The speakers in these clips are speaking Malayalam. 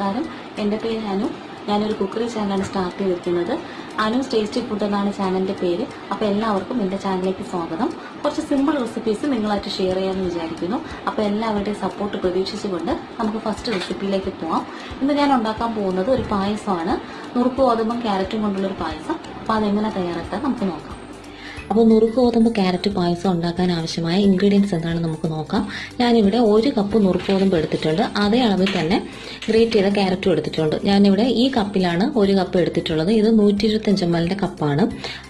നമസ്കാരം. എന്റെ പേര് അനു. ഞാനൊരു കുക്കറി ചാനലാണ് സ്റ്റാർട്ട് ചെയ്തിരിക്കുന്നത്. അനു ടേസ്റ്റി ഫുഡ് എന്നാണ് ചാനലിന്റെ പേര്. അപ്പോൾ എല്ലാവർക്കും എന്റെ ചാനലിലേക്ക് സ്വാഗതം. കുറച്ച് സിമ്പിൾ റെസിപ്പീസ് നിങ്ങളായിട്ട് ഷെയർ ചെയ്യാമെന്ന് വിചാരിക്കുന്നു. അപ്പോൾ എല്ലാവരുടെയും സപ്പോർട്ട് പ്രതീക്ഷിച്ചുകൊണ്ട് നമുക്ക് ഫസ്റ്റ് റെസിപ്പിയിലേക്ക് പോവാം. ഇന്ന് ഞാൻ ഉണ്ടാക്കാൻ പോകുന്നത് ഒരു പായസമാണ്. നുറുക്ക് ഗോതമ്പും ക്യാരറ്റും കൊണ്ടുള്ളൊരു പായസം. അപ്പോൾ അതെങ്ങനെ തയ്യാറാക്കാൻ നമുക്ക് നോക്കാം. അപ്പോൾ നുറുക്ക് ഗോതമ്പ് ക്യാരറ്റ് പായസം ഉണ്ടാക്കാൻ ആവശ്യമായ ഇൻഗ്രീഡിയൻസ് എന്താണെന്ന് നമുക്ക് നോക്കാം. ഞാനിവിടെ ഒരു കപ്പ് നുറുക്ക് ഗോതമ്പ് എടുത്തിട്ടുണ്ട്. അതേ അളവിൽ തന്നെ ഗ്രേറ്റ് ചെയ്ത ക്യാരറ്റും എടുത്തിട്ടുണ്ട്. ഞാനിവിടെ ഈ കപ്പിലാണ് ഒരു കപ്പ് എടുത്തിട്ടുള്ളത്. ഇത് നൂറ്റി ഇരുപത്തഞ്ച് എം എല്ലിന്റെ കപ്പാണ്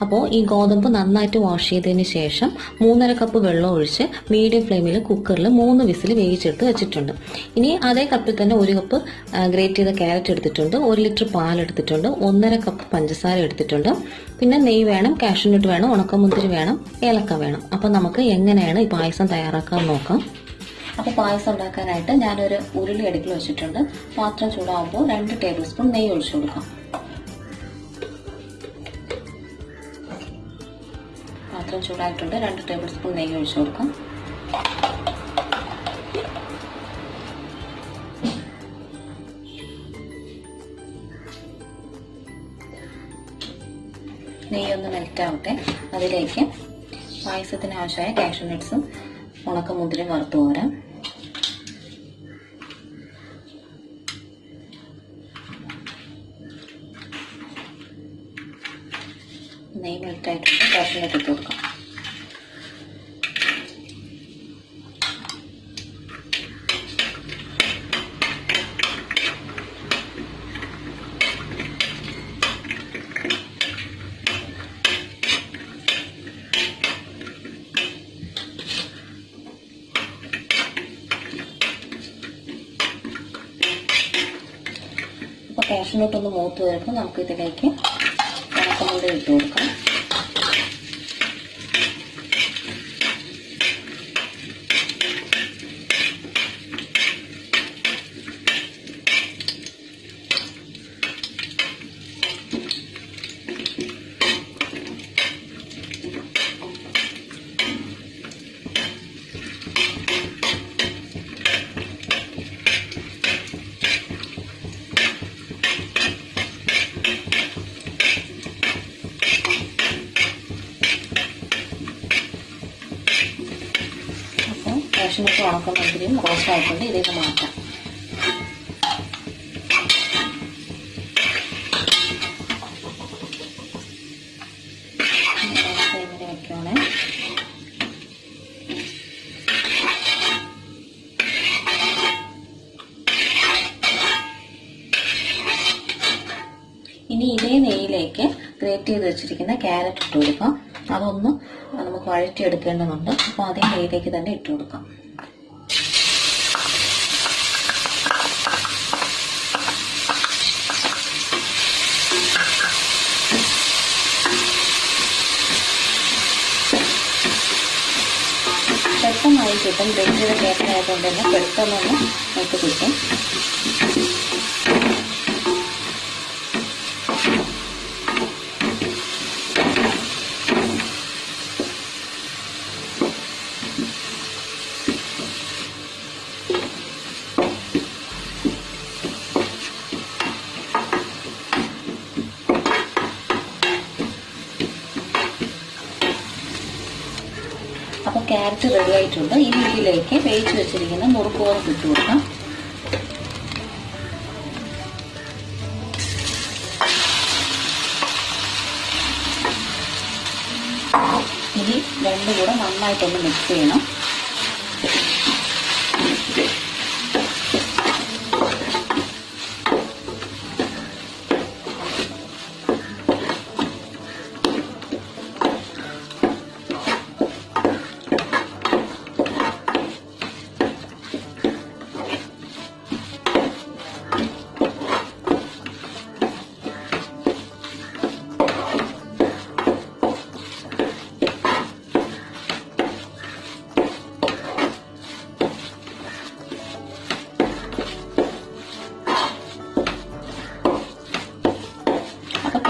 അപ്പോൾ ഈ ഗോതമ്പ് നന്നായിട്ട് വാഷ് ചെയ്തതിന് ശേഷം മൂന്നര കപ്പ് വെള്ളം ഒഴിച്ച് മീഡിയം ഫ്ലെയിമിൽ കുക്കറിൽ മൂന്ന് വിസിൽ വേവിച്ചെടുത്ത് വെച്ചിട്ടുണ്ട്. ഇനി അതേ കപ്പിൽ തന്നെ ഒരു കപ്പ് ഗ്രേറ്റ് ചെയ്ത ക്യാരറ്റ് എടുത്തിട്ടുണ്ട്. ഒരു ലിറ്റർ പാൽ എടുത്തിട്ടുണ്ട്. ഒന്നര കപ്പ് പഞ്ചസാര എടുത്തിട്ടുണ്ട്. പിന്നെ നെയ്യ് വേണം കാഷ്യൂനട്ട് വേണം ഉണക്കമുന്തിരി വേണം ഏലക്ക വേണം. അപ്പം നമുക്ക് എങ്ങനെയാണ് ഈ പായസം തയ്യാറാക്കാൻ നോക്കാം. അപ്പോൾ പായസം ഉണ്ടാക്കാനായിട്ട് ഞാനൊരു ഉരുളി അടുക്കിൽ വെച്ചിട്ടുണ്ട്. പാത്രം ചൂടാകുമ്പോൾ രണ്ട് ടേബിൾ സ്പൂൺ നെയ്യ് ഒഴിച്ചു കൊടുക്കാം. പാത്രം ചൂടായിട്ടുണ്ട്. രണ്ട് ടേബിൾ സ്പൂൺ നെയ്യ് ഒഴിച്ചു കൊടുക്കാം. നെയ്യൊന്ന് മെൽറ്റ് ആവട്ടെ അതിലേക്ക് പായസത്തിന് ആവശ്യമായ കാഷ്യൂ നട്ട്സും ഉണക്കമുന്തിരിയും വറുത്ത് പോരാം നെയ്യ് മെൽറ്റായിട്ടുണ്ട് കാഷ്യൂ നട്ട് ഇട്ട് കൊടുക്കാം. ഒന്ന് മൂത്ത് വരുമ്പോൾ നമുക്ക് ഇതിലേക്ക് ഉണക്കമുന്തിരി ഇട്ട് കൊടുക്കാം. കാഷ്യൂനട്ട് ഉണക്കമുന്തിരിയും റോസ്റ്റ് ആയിട്ടുണ്ട് ഇതിലേക്ക് മാറ്റാം ഗ്രേറ്റ് ചെയ്ത് വെച്ചിരിക്കുന്ന ക്യാരറ്റ് ഇട്ട് കൊടുക്കാം. അതൊന്ന് നമുക്ക് വഴറ്റിയെടുക്കേണ്ടതുണ്ട്. അപ്പോൾ അതേ നെയ്യിലേക്ക് തന്നെ ഇട്ട് കൊടുക്കാം. കിട്ടും ഗ്രേറ്റ് ചെയ്ത തന്നെ പെട്ടെന്നൊന്ന് നമുക്ക് കിട്ടും ക്യാരറ്റ് റെഡി ആയിട്ടുണ്ട്. ഇനി ഇതിലേക്ക് വേവിച്ച് വെച്ചിരിക്കുന്ന മുറുക്ക് ഗോതമ്പ് ഇട്ട് കൊടുക്കാം. ഇനി രണ്ടും കൂടെ നന്നായിട്ടൊന്ന് മിക്സ് ചെയ്യണം.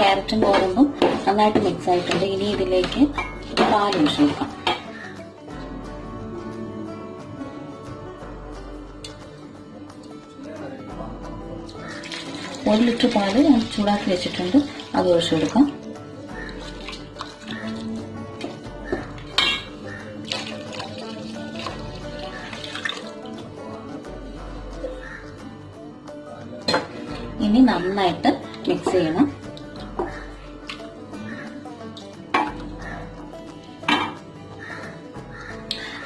ക്യാരറ്റും ഗോതമ്പും നന്നായിട്ട് മിക്സ് ആയിട്ടുണ്ട്. ഇനി ഇതിലേക്ക് പാൽ ഒഴിച്ചു കൊടുക്കാം ഒരു ലിറ്റർ പാൽ ഞാൻ ചൂടാക്കി വെച്ചിട്ടുണ്ട്. അത് ഒഴിച്ചു കൊടുക്കാം ഇനി നന്നായിട്ട് മിക്സ് ചെയ്യണം.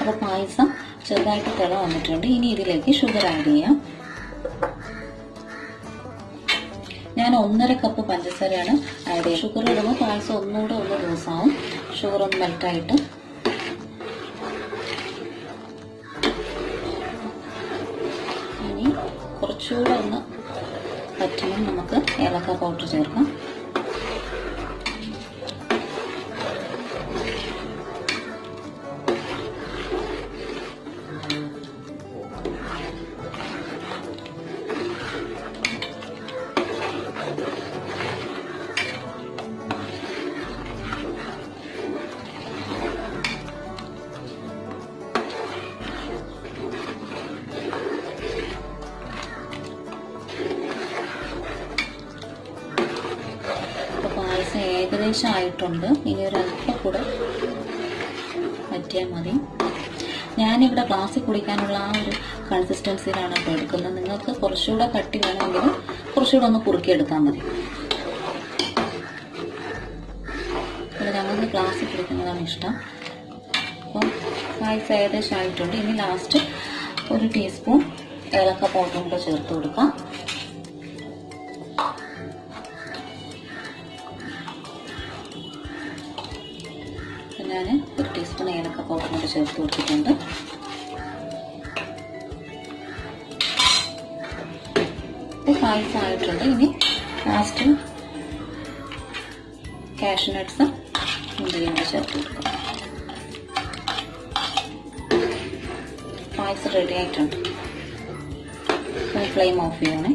അപ്പോൾ പായസം ചെറുതായിട്ട് തിള വന്നിട്ടുണ്ട്. ഇനി ഇതിലേക്ക് ഷുഗർ ആഡ് ചെയ്യാം. ഞാൻ ഒന്നര കപ്പ് പഞ്ചസാരയാണ് ആഡ് ചെയ്യുക. ഷുഗർ ഇടുമ്പോൾ പായസം ഒന്നുകൂടെ ഒന്ന് ദിവസമാവും ഷുഗർ ഒന്ന് മെൽറ്റായിട്ട് ഇനി കുറച്ചുകൂടെ ഒന്ന് പറ്റുമ്പോൾ നമുക്ക് ഏലക്ക പൗഡർ ചേർക്കാം. ഏകദേശം ആയിട്ടുണ്ട് ഇനി ഒരു അല്പം കൂടെ പറ്റിയാൽ മതി. ഞാനിവിടെ ഗ്ലാസ്സിൽ കുടിക്കാനുള്ള ആ ഒരു കൺസിസ്റ്റൻസിയിലാണ് ഇപ്പോൾ എടുക്കുന്നത്. നിങ്ങൾക്ക് കുറച്ചുകൂടെ കട്ടി വേണമെങ്കിൽ കുറച്ചുകൂടെ ഒന്ന് കുറുക്കിയെടുത്താൽ മതി. ഇവിടെ ഞങ്ങൾക്ക് ഗ്ലാസ്സിൽ കുടിക്കുന്നതാണ് ഇഷ്ടം. അപ്പം പായസം ഏകദേശം ആയിട്ടുണ്ട് ഇനി ലാസ്റ്റ് ഒരു ടീസ്പൂൺ ഏലക്ക പൗഡറും കൂടെ ചേർത്ത് കൊടുക്കാം. ഒരു ടീസ്പൂൺ ഏലക്ക പൗഡർ കൂടി ചേർത്ത് കൊടുത്തിട്ടുണ്ട്. ഇപ്പോൾ ഇനി ലാസ്റ്റ് കാഷ്യൂ നട്ട്സ് മുന്തിരിയും ചേർത്ത് കൊടുക്കാം. പായസം റെഡി ആയിട്ടുണ്ട്. ഫ്ലെയിം ഓഫ് ചെയ്യണേ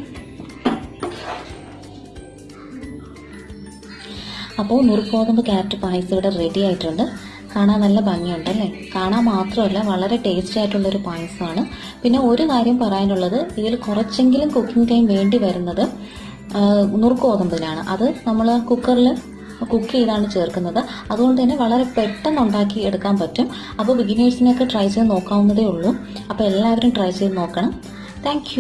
അപ്പോൾ നുറുക്കോതമ്പ് ക്യാരറ്റ് പായസം ഇവിടെ റെഡി ആയിട്ടുണ്ട്. കാണാൻ നല്ല ഭംഗിയുണ്ട് അല്ലേ? കാണാൻ മാത്രമല്ല വളരെ ടേസ്റ്റി ആയിട്ടുള്ളൊരു പായസമാണ്. പിന്നെ ഒരു കാര്യം പറയാനുള്ളത് ഇതിൽ കുറച്ചെങ്കിലും കുക്കിംഗ് ടൈം വേണ്ടി വരുന്നത് ആ, നുറുക്കോതമ്പിനാണ് അത് നമ്മൾ കുക്കറിൽ കുക്ക് ചെയ്താണ് ചേർക്കുന്നത്. അതുകൊണ്ട് തന്നെ വളരെ പെട്ടെന്ന് ഉണ്ടാക്കി എടുക്കാൻ പറ്റും. അപ്പോൾ ബിഗിനേഴ്സിനെയൊക്കെ ട്രൈ ചെയ്ത് നോക്കാവുന്നതേ ഉള്ളൂ. അപ്പോൾ എല്ലാവരും ട്രൈ ചെയ്ത് നോക്കണം. താങ്ക്